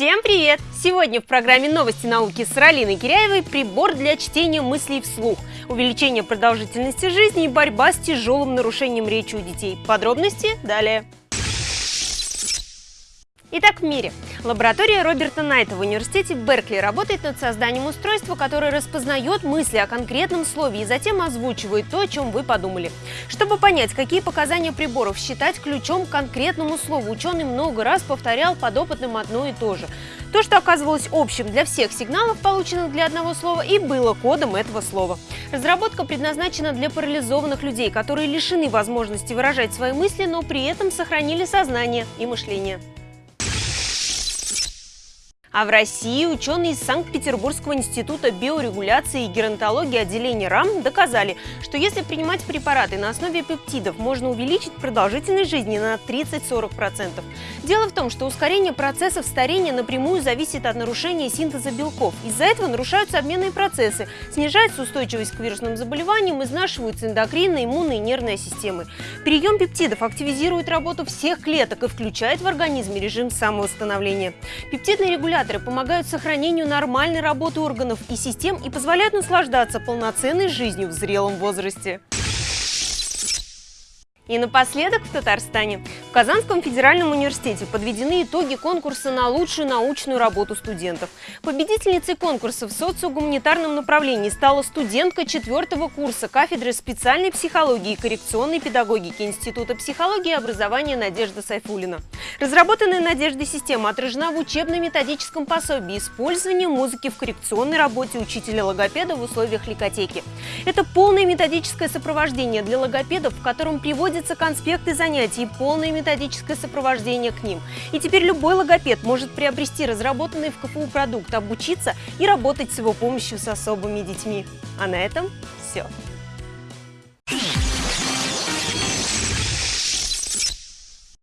Всем привет! Сегодня в программе «Новости науки» с Ралиной Киряевой прибор для чтения мыслей вслух, увеличение продолжительности жизни и борьба с тяжелым нарушением речи у детей. Подробности далее. Итак, в мире. Лаборатория Роберта Найта в университете Беркли работает над созданием устройства, которое распознает мысли о конкретном слове и затем озвучивает то, о чем вы подумали. Чтобы понять, какие показания приборов считать ключом к конкретному слову, ученый много раз повторял подопытным одно и то же. То, что оказывалось общим для всех сигналов, полученных для одного слова, и было кодом этого слова. Разработка предназначена для парализованных людей, которые лишены возможности выражать свои мысли, но при этом сохранили сознание и мышление. А в России ученые из Санкт-Петербургского института биорегуляции и геронтологии отделения РАМ доказали, что если принимать препараты на основе пептидов, можно увеличить продолжительность жизни на 30-40%. Дело в том, что ускорение процессов старения напрямую зависит от нарушения синтеза белков. Из-за этого нарушаются обменные процессы, снижается устойчивость к вирусным заболеваниям, изнашиваются эндокринная, иммунная и нервная системы. Прием пептидов активизирует работу всех клеток и включает в организме режим самовосстановления. Пептидный регулятор стимуляторы помогают сохранению нормальной работы органов и систем и позволяют наслаждаться полноценной жизнью в зрелом возрасте. И напоследок в Татарстане. В Казанском федеральном университете подведены итоги конкурса на лучшую научную работу студентов. Победительницей конкурса в социогуманитарном направлении стала студентка четвертого курса кафедры специальной психологии и коррекционной педагогики Института психологии и образования Надежда Сайфулина. Разработанная Надеждой система отражена в учебно-методическом пособии использования музыки в коррекционной работе учителя-логопеда в условиях ликотеки. Это полное методическое сопровождение для логопедов, в котором приводятся конспекты занятий и полное методическое сопровождение к ним. И теперь любой логопед может приобрести разработанный в КФУ продукт, обучиться и работать с его помощью с особыми детьми. А на этом все.